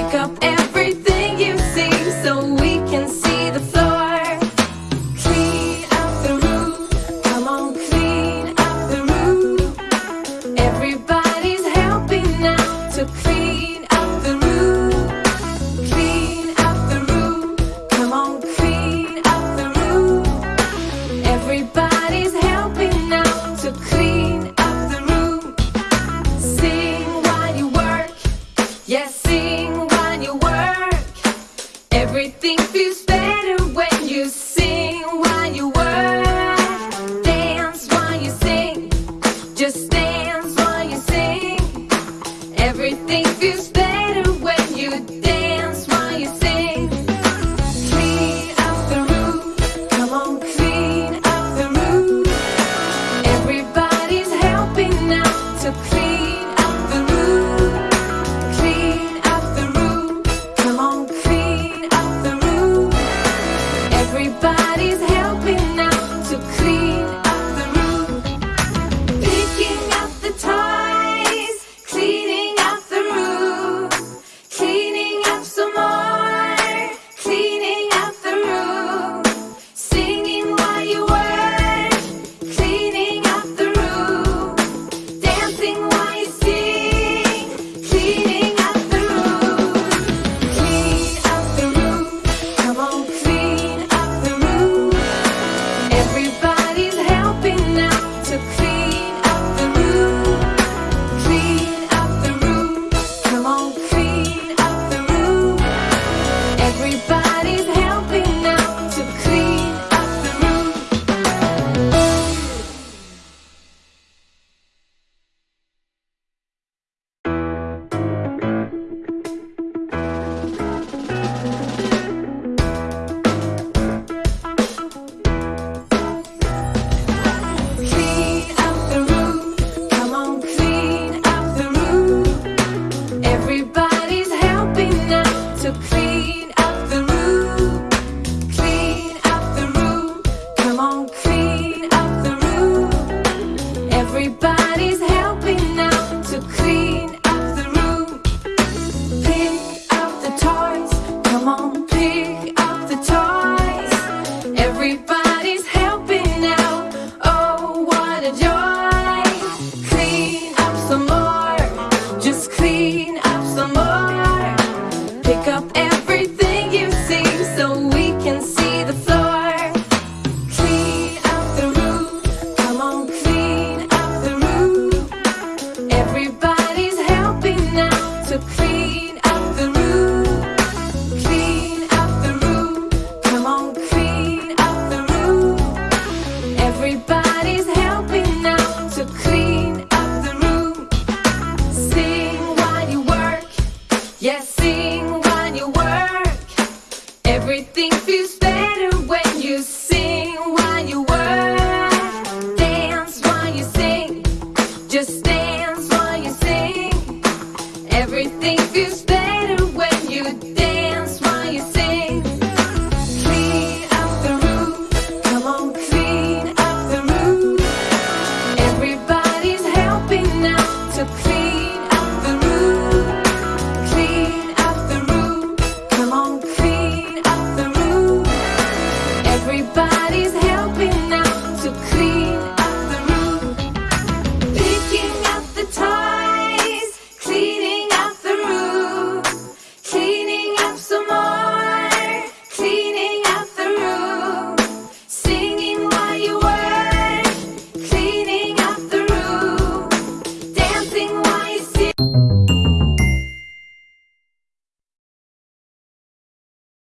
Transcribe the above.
Pick up everything you see so we can see the floor. Clean up the room. Come on, clean up the room. Everybody's helping now to clean up the room. Clean up the room. Come on, clean up the room. Everybody's helping now to clean up the room. Sing while you work. Yes, sing. ich Seu...